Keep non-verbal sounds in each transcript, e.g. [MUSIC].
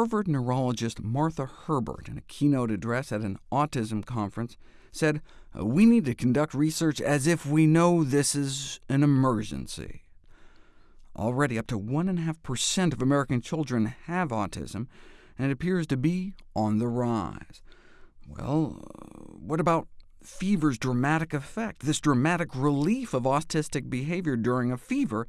Harvard neurologist Martha Herbert, in a keynote address at an autism conference, said, we need to conduct research as if we know this is an emergency. Already up to 1.5% of American children have autism, and it appears to be on the rise. Well, what about fever's dramatic effect? This dramatic relief of autistic behavior during a fever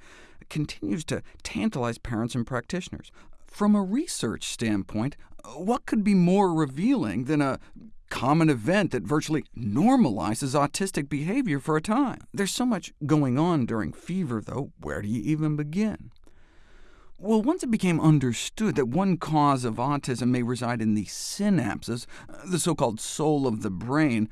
continues to tantalize parents and practitioners. From a research standpoint, what could be more revealing than a common event that virtually normalizes autistic behavior for a time. There's so much going on during fever, though. Where do you even begin? Well, once it became understood that one cause of autism may reside in the synapses, the so-called soul of the brain,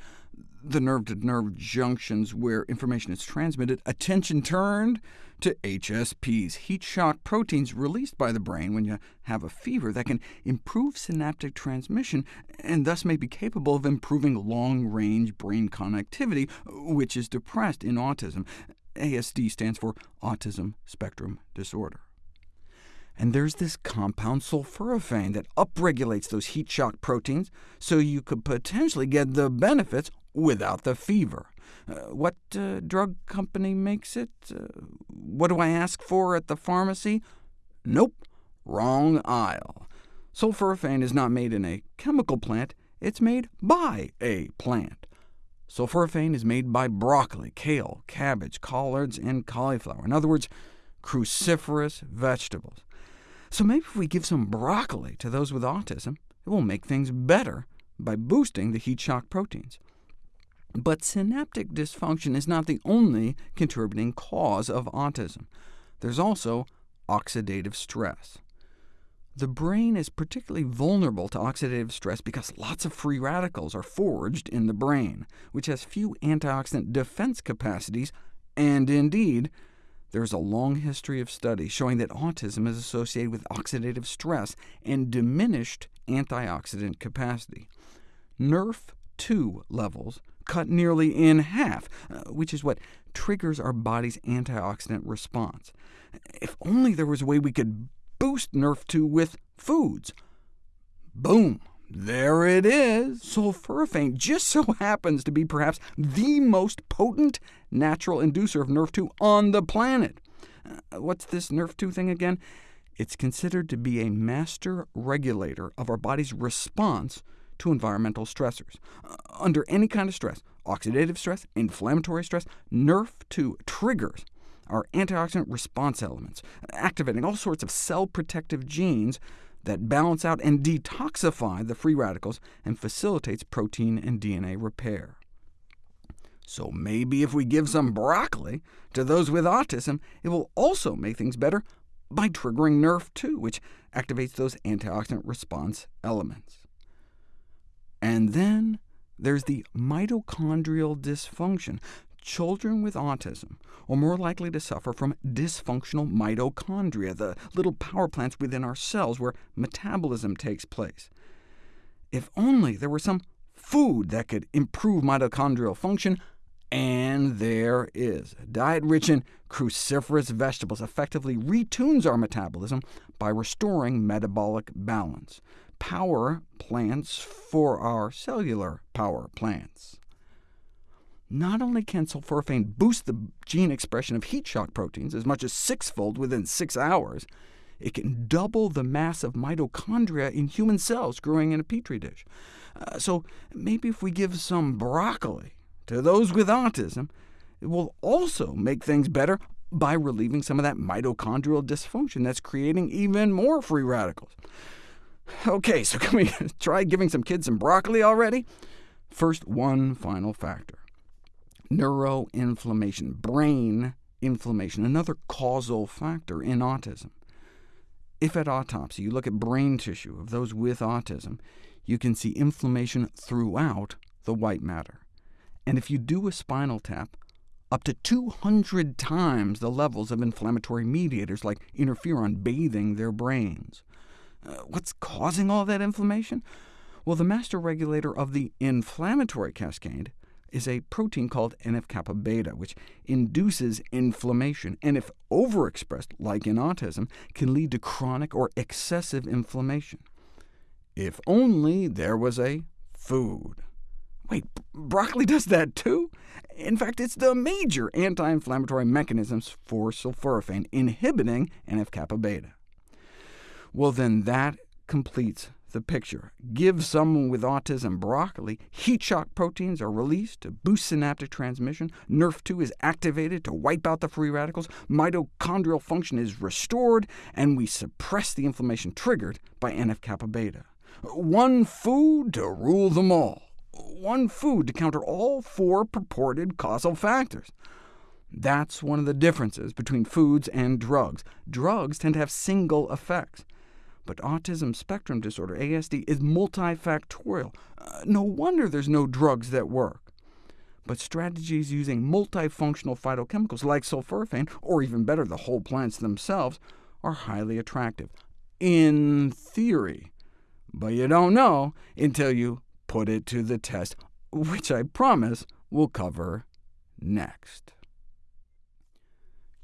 the nerve-to-nerve -nerve junctions where information is transmitted, attention turned to HSPs, heat shock proteins released by the brain when you have a fever that can improve synaptic transmission, and thus may be capable of improving long-range brain connectivity, which is depressed in autism. ASD stands for Autism Spectrum Disorder. And there's this compound sulforaphane that upregulates those heat shock proteins, so you could potentially get the benefits without the fever. Uh, what uh, drug company makes it? Uh, what do I ask for at the pharmacy? Nope, wrong aisle. Sulforaphane is not made in a chemical plant, it's made by a plant. Sulforaphane is made by broccoli, kale, cabbage, collards, and cauliflower. In other words, cruciferous vegetables. So maybe if we give some broccoli to those with autism, it will make things better by boosting the heat shock proteins. But synaptic dysfunction is not the only contributing cause of autism. There's also oxidative stress. The brain is particularly vulnerable to oxidative stress because lots of free radicals are forged in the brain, which has few antioxidant defense capacities, and indeed, there's a long history of studies showing that autism is associated with oxidative stress and diminished antioxidant capacity. NRF2 levels cut nearly in half, uh, which is what triggers our body's antioxidant response. If only there was a way we could boost NRF2 with foods. Boom! There it is! Sulforaphane just so [LAUGHS] happens to be perhaps the most potent natural inducer of NRF2 on the planet. Uh, what's this NRF2 thing again? It's considered to be a master regulator of our body's response to environmental stressors. Uh, under any kind of stress, oxidative stress, inflammatory stress, NRF2 triggers our antioxidant response elements, activating all sorts of cell-protective genes that balance out and detoxify the free radicals and facilitates protein and DNA repair. So maybe if we give some broccoli to those with autism, it will also make things better by triggering NRF2, which activates those antioxidant response elements. And then there's the mitochondrial dysfunction. Children with autism are more likely to suffer from dysfunctional mitochondria, the little power plants within our cells where metabolism takes place. If only there were some food that could improve mitochondrial function, and there is. Diet rich in cruciferous vegetables effectively retunes our metabolism by restoring metabolic balance power plants for our cellular power plants. Not only can sulforaphane boost the gene expression of heat shock proteins as much as sixfold within six hours, it can double the mass of mitochondria in human cells growing in a petri dish. Uh, so maybe if we give some broccoli to those with autism, it will also make things better by relieving some of that mitochondrial dysfunction that's creating even more free radicals. OK, so can we [LAUGHS] try giving some kids some broccoli already? First, one final factor. Neuroinflammation, brain inflammation, another causal factor in autism. If at autopsy you look at brain tissue of those with autism, you can see inflammation throughout the white matter. And if you do a spinal tap, up to 200 times the levels of inflammatory mediators like interferon bathing their brains. Uh, what's causing all that inflammation? Well, the master regulator of the inflammatory cascade is a protein called NF-kappa beta, which induces inflammation, and if overexpressed, like in autism, can lead to chronic or excessive inflammation. If only there was a food. Wait, broccoli does that too? In fact, it's the major anti-inflammatory mechanisms for sulforaphane, inhibiting NF-kappa beta. Well, then that completes the picture. Give someone with autism broccoli, heat shock proteins are released to boost synaptic transmission, NRF2 is activated to wipe out the free radicals, mitochondrial function is restored, and we suppress the inflammation triggered by NF-kappa beta. One food to rule them all. One food to counter all four purported causal factors. That's one of the differences between foods and drugs. Drugs tend to have single effects. But autism spectrum disorder, ASD, is multifactorial. Uh, no wonder there's no drugs that work. But strategies using multifunctional phytochemicals like sulforaphane, or even better, the whole plants themselves, are highly attractive, in theory. But you don't know until you put it to the test, which I promise we'll cover next.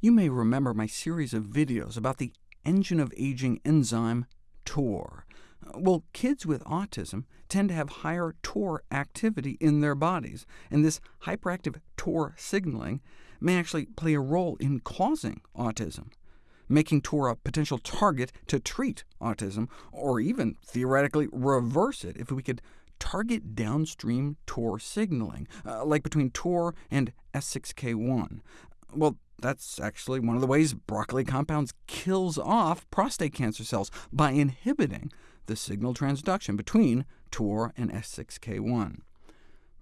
You may remember my series of videos about the engine of aging enzyme TOR. Well, kids with autism tend to have higher TOR activity in their bodies, and this hyperactive TOR signaling may actually play a role in causing autism, making TOR a potential target to treat autism, or even theoretically reverse it if we could target downstream TOR signaling, uh, like between TOR and S6K1. Well, that's actually one of the ways broccoli compounds kills off prostate cancer cells, by inhibiting the signal transduction between TOR and S6K1.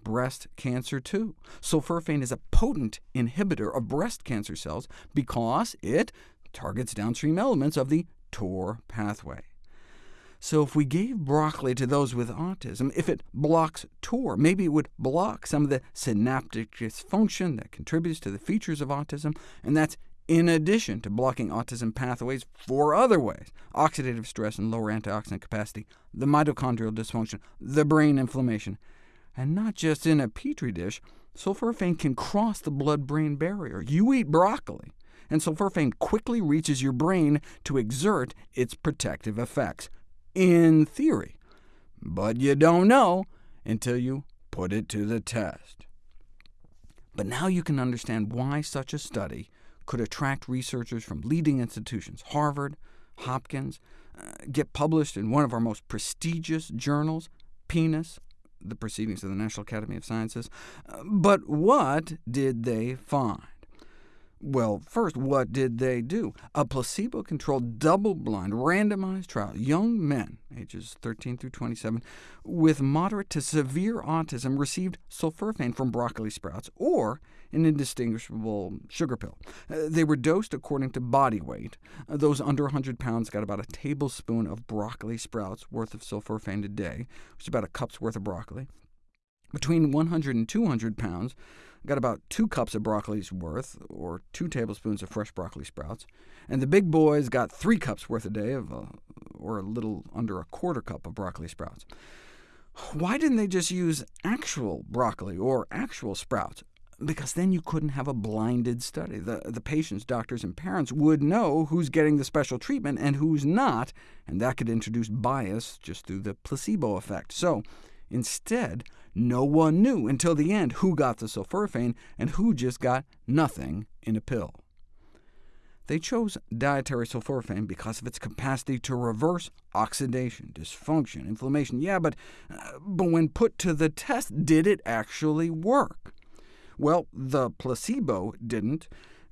Breast cancer, too. Sulforaphane is a potent inhibitor of breast cancer cells because it targets downstream elements of the TOR pathway. So if we gave broccoli to those with autism, if it blocks TOR, maybe it would block some of the synaptic dysfunction that contributes to the features of autism, and that's in addition to blocking autism pathways four other ways— oxidative stress and lower antioxidant capacity, the mitochondrial dysfunction, the brain inflammation. And not just in a petri dish, sulforaphane can cross the blood-brain barrier. You eat broccoli, and sulforaphane quickly reaches your brain to exert its protective effects in theory, but you don't know until you put it to the test. But now you can understand why such a study could attract researchers from leading institutions, Harvard, Hopkins, uh, get published in one of our most prestigious journals, PNAS, the Proceedings of the National Academy of Sciences. Uh, but what did they find? Well, first, what did they do? A placebo-controlled, double-blind, randomized trial, young men, ages 13 through 27, with moderate to severe autism received sulforaphane from broccoli sprouts, or an indistinguishable sugar pill. Uh, they were dosed according to body weight. Uh, those under 100 pounds got about a tablespoon of broccoli sprouts worth of sulforaphane a day, which is about a cup's worth of broccoli. Between 100 and 200 pounds, got about two cups of broccoli's worth, or two tablespoons of fresh broccoli sprouts, and the big boys got three cups worth a day, of, uh, or a little under a quarter cup of broccoli sprouts. Why didn't they just use actual broccoli or actual sprouts? Because then you couldn't have a blinded study. The, the patients, doctors, and parents would know who's getting the special treatment and who's not, and that could introduce bias just through the placebo effect. So instead, no one knew until the end who got the sulforaphane and who just got nothing in a pill. They chose dietary sulforaphane because of its capacity to reverse oxidation, dysfunction, inflammation. Yeah, but, uh, but when put to the test, did it actually work? Well, the placebo didn't.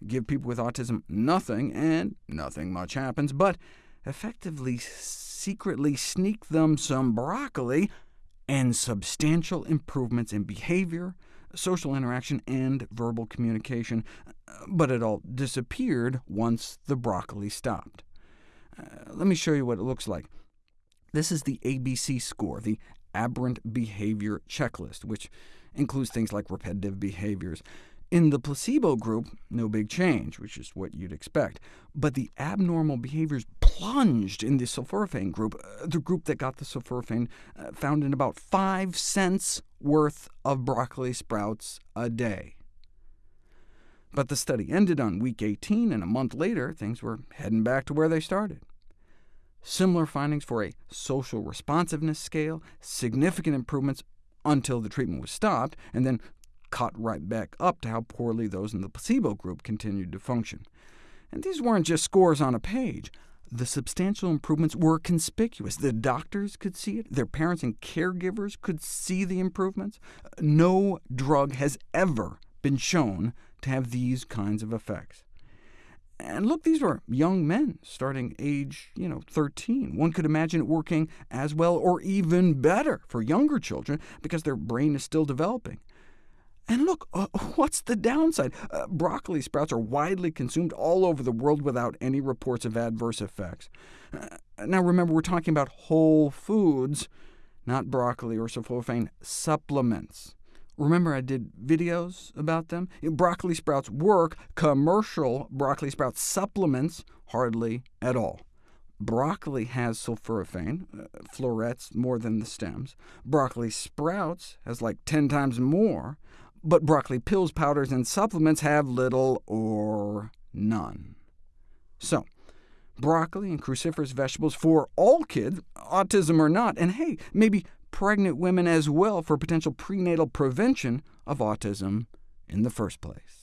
Give people with autism nothing, and nothing much happens, but effectively secretly sneak them some broccoli, and substantial improvements in behavior, social interaction, and verbal communication, but it all disappeared once the broccoli stopped. Uh, let me show you what it looks like. This is the ABC score, the Aberrant Behavior Checklist, which includes things like repetitive behaviors. In the placebo group, no big change, which is what you'd expect, but the abnormal behaviors plunged in the sulforaphane group, uh, the group that got the sulforaphane uh, found in about 5 cents worth of broccoli sprouts a day. But the study ended on week 18, and a month later things were heading back to where they started. Similar findings for a social responsiveness scale, significant improvements until the treatment was stopped, and then caught right back up to how poorly those in the placebo group continued to function. And these weren't just scores on a page. The substantial improvements were conspicuous. The doctors could see it. Their parents and caregivers could see the improvements. No drug has ever been shown to have these kinds of effects. And look, these were young men, starting age you know, 13. One could imagine it working as well or even better for younger children, because their brain is still developing. And look, uh, [LAUGHS] what's the downside? Uh, broccoli sprouts are widely consumed all over the world without any reports of adverse effects. Uh, now remember, we're talking about whole foods, not broccoli or sulforaphane supplements. Remember I did videos about them? Broccoli sprouts work, commercial broccoli sprout supplements hardly at all. Broccoli has sulforaphane, uh, florets more than the stems. Broccoli sprouts has like 10 times more, but broccoli pills, powders, and supplements have little or none. So, broccoli and cruciferous vegetables for all kids, autism or not, and hey, maybe pregnant women as well for potential prenatal prevention of autism in the first place.